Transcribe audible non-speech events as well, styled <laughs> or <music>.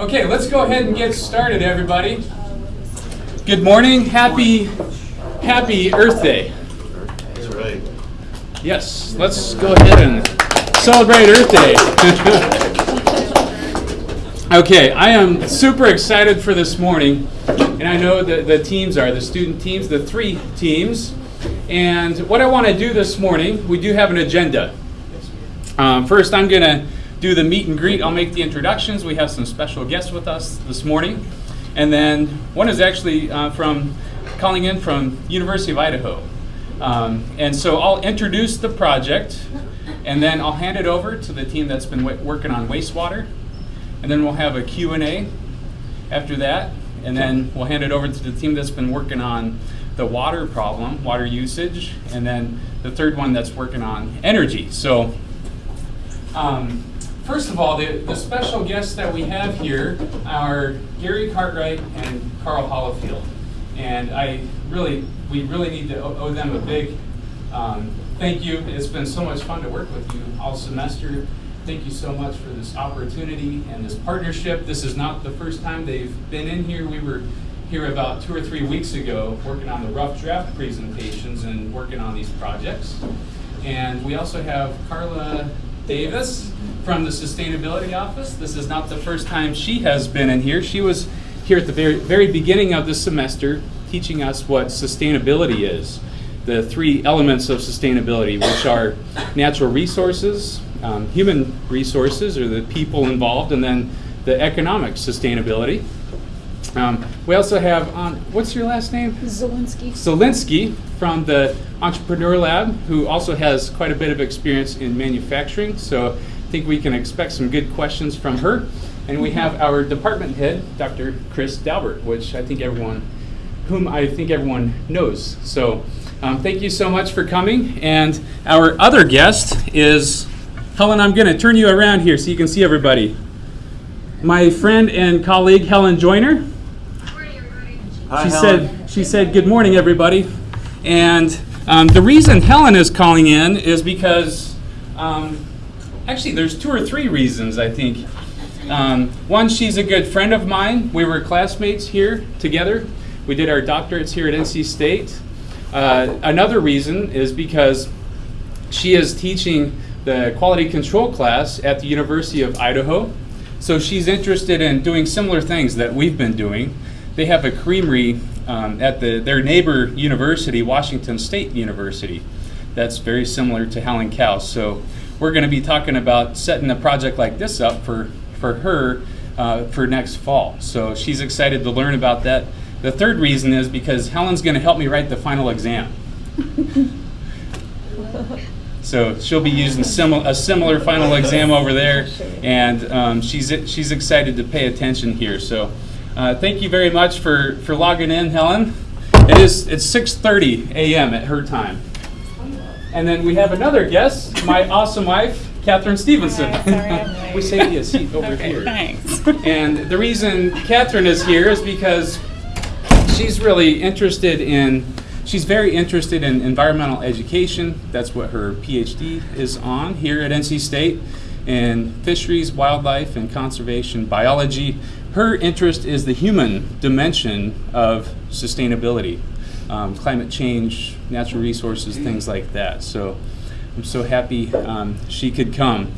Okay, let's go ahead and get started, everybody. Good morning. Happy, happy Earth Day. That's right. Yes, let's go ahead and celebrate Earth Day. <laughs> okay, I am super excited for this morning, and I know that the teams are the student teams, the three teams. And what I want to do this morning, we do have an agenda. Um, first, I'm going to do the meet and greet. I'll make the introductions. We have some special guests with us this morning. And then one is actually uh, from calling in from University of Idaho. Um, and so I'll introduce the project, and then I'll hand it over to the team that's been working on wastewater. And then we'll have a Q&A after that. And then we'll hand it over to the team that's been working on the water problem, water usage, and then the third one that's working on energy. So um, first of all, the, the special guests that we have here are Gary Cartwright and Carl Hollifield. And I really, we really need to owe them a big um, thank you. It's been so much fun to work with you all semester. Thank you so much for this opportunity and this partnership. This is not the first time they've been in here. We were here about two or three weeks ago working on the rough draft presentations and working on these projects. And we also have Carla Davis from the Sustainability Office. This is not the first time she has been in here. She was here at the very, very beginning of the semester teaching us what sustainability is. The three elements of sustainability, which are natural resources, um, human resources, or the people involved, and then the economic sustainability. Um, we also have on, what's your last name? Zelinsky. Zelinsky from the Entrepreneur Lab, who also has quite a bit of experience in manufacturing. So I think we can expect some good questions from her. And we have our department head, Dr. Chris Daubert, which I think everyone, whom I think everyone knows. So um, thank you so much for coming. And our other guest is Helen. I'm going to turn you around here so you can see everybody. My friend and colleague Helen Joyner. Hi, she Helen. said she said good morning everybody. And um, the reason helen is calling in is because um, actually there's two or three reasons i think. Um, one she's a good friend of mine. We were classmates here together. We did our doctorates here at nc state. Uh, another reason is because she is teaching the quality control class at the university of idaho. So she's interested in doing similar things that we've been doing they have a creamery um, at the, their neighbor university, Washington State University, that's very similar to Howling Cow. So we're going to be talking about setting a project like this up for, for her uh, for next fall. So she's excited to learn about that. The third reason is because Helen's going to help me write the final exam. So she'll be using a similar final exam over there, and um, she's she's excited to pay attention here. So uh, thank you very much for, for logging in, Helen. It is it's 6:30 a.m. at her time. And then we have another guest, my <laughs> awesome wife, Catherine Stevenson. Hi, <laughs> we saved you a seat over Okay, here. thanks. And the reason Catherine is here is because she's really interested in, she's very interested in environmental education. That's what her PhD is on here at NC State in fisheries, wildlife, and conservation biology. Her interest is the human dimension of sustainability, um, climate change, natural resources, things like that. So I'm so happy um, she could come.